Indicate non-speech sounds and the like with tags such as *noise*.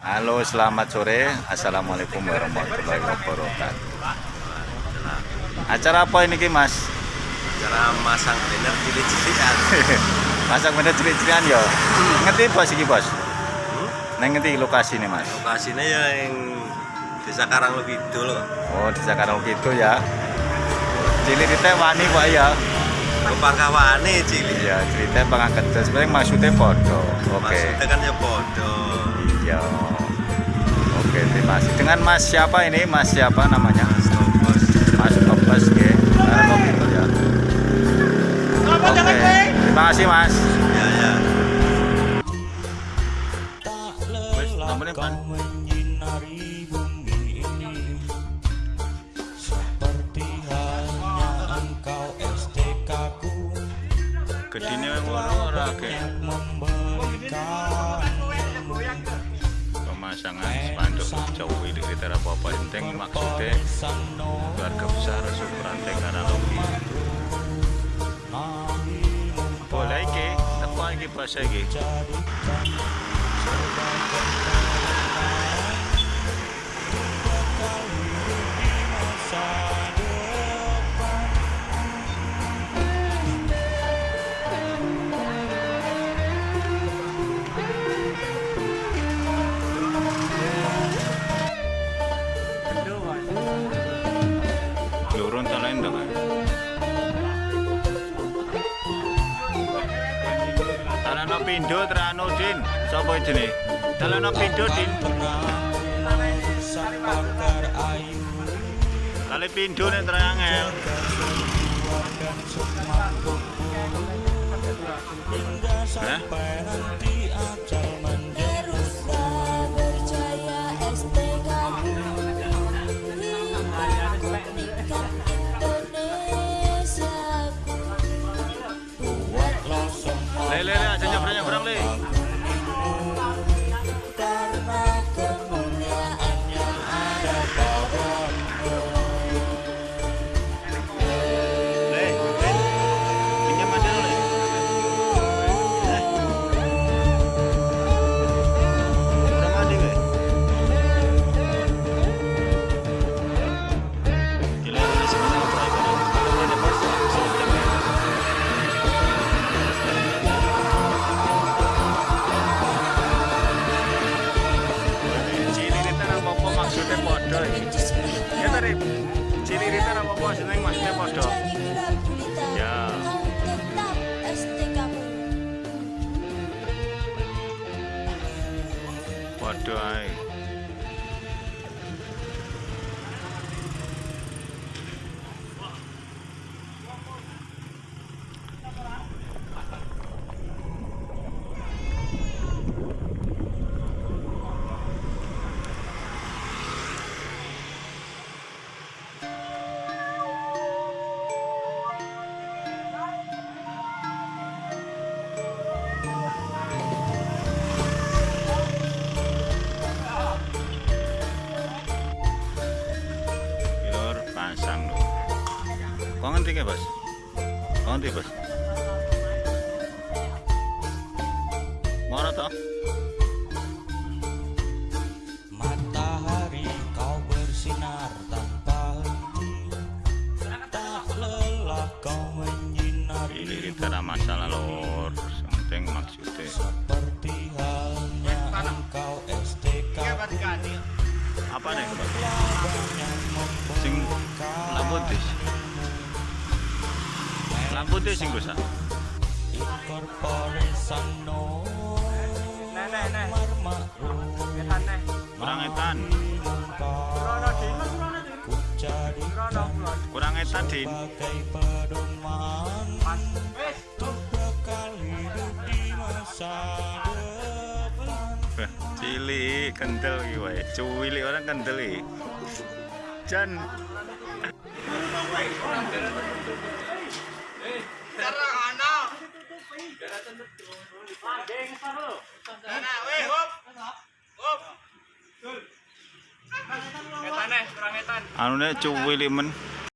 Halo, selamat sore. Assalamualaikum warahmatullahi wabarakatuh. Acara apa ini, Mas? cara masang banner cilik-cilikan *laughs* Masak bener cilik-cilikan ya. Ngerti bos iki, Bos? Neng ngerti lokasi nih, Mas? lokasinya ya yang desa Kidul loh Oh, di Jakarta gitu ya. Cilik kita wani Pak ya. Kepakawane cilik Iya, cerita pengangkat sebenarnya maksudnya podo. Oke. maksudnya kan ya podo Iya. Oke, terima kasih. Dengan Mas siapa ini? Mas siapa namanya? Mas Nobas ya. Karena gitu ya. Oke. Terima kasih, Mas. ya ya Wes, nomornya pan. Gedine ngono ora Pemasangan spanduk jauh ini kita apa penting maksudnya keluarga besar karena logi. Nabi Boleh iki, tepo iki bahasa iki. Pindo Tranudin, sapa jenenge? Talana Pindo Din. Kali Pindo nek hingga sampai menjemput berjaya Buatlah semua Le Ya tadi ciliritan apa-apa maksudnya maksudnya podo. Ya. Podo. Kok ngerti ke, Bos? Kok ngerti, Bos? Moro toh? Matahari kau bersinar tanpa henti Tak lelah kau menyinari Ciliritan ada masalah lor. Penting maksudnya. Seperti halnya engkau STK Apa nih? Sing lampu tis. Lampu tis sing no Marmakru Kurang etan. Kurang etan, Din. Wah, Cilik kendel iki wae. Cuwilik orang kendel iki. Jan anu nek cuwilik men